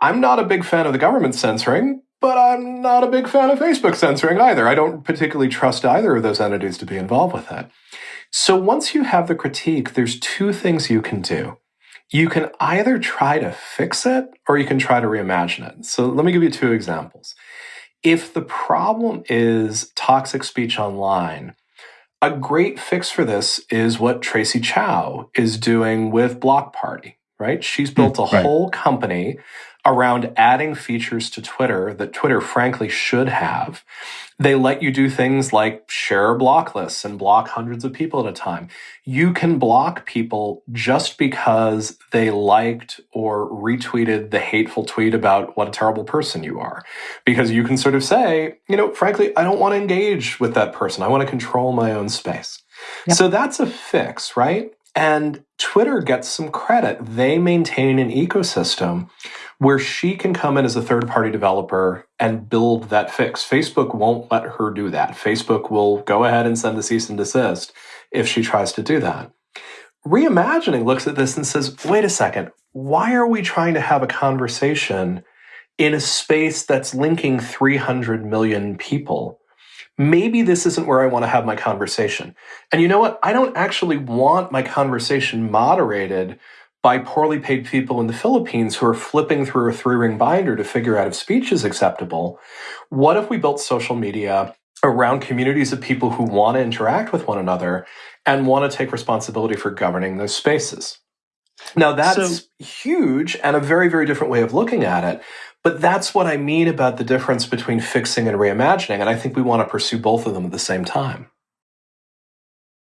I'm not a big fan of the government censoring, but I'm not a big fan of Facebook censoring either. I don't particularly trust either of those entities to be involved with that. So once you have the critique, there's two things you can do. You can either try to fix it or you can try to reimagine it. So let me give you two examples. If the problem is toxic speech online, a great fix for this is what Tracy Chou is doing with Block Party, right? She's hmm, built a right. whole company around adding features to Twitter that Twitter frankly should have. They let you do things like share block lists and block hundreds of people at a time. You can block people just because they liked or retweeted the hateful tweet about what a terrible person you are. Because you can sort of say, you know, frankly, I don't want to engage with that person. I want to control my own space. Yep. So that's a fix, right? And Twitter gets some credit. They maintain an ecosystem where she can come in as a third party developer and build that fix. Facebook won't let her do that. Facebook will go ahead and send a cease and desist if she tries to do that. Reimagining looks at this and says, wait a second, why are we trying to have a conversation in a space that's linking 300 million people? Maybe this isn't where I want to have my conversation. And you know what? I don't actually want my conversation moderated by poorly paid people in the Philippines who are flipping through a three ring binder to figure out if speech is acceptable. What if we built social media around communities of people who want to interact with one another and want to take responsibility for governing those spaces? Now, that's so, huge and a very, very different way of looking at it. But that's what I mean about the difference between fixing and reimagining. And I think we want to pursue both of them at the same time.